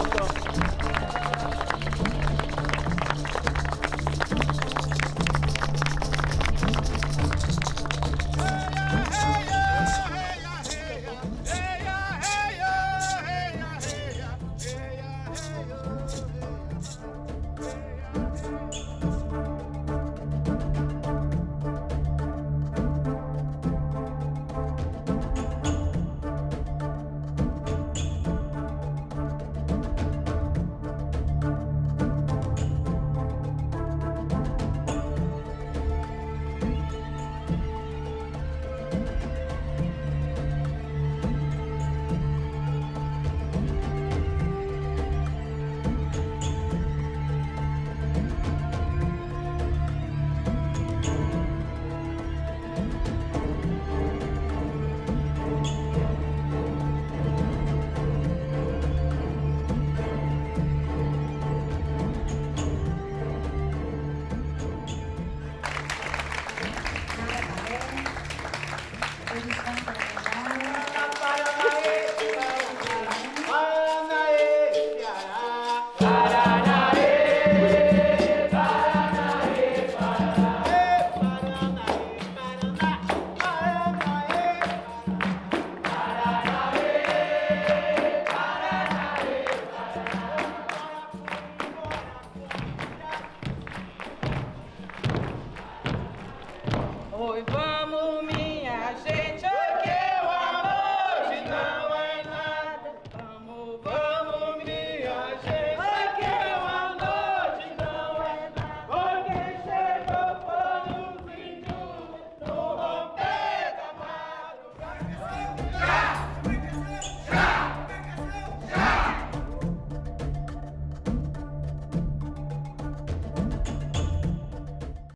나 Hoy vamos.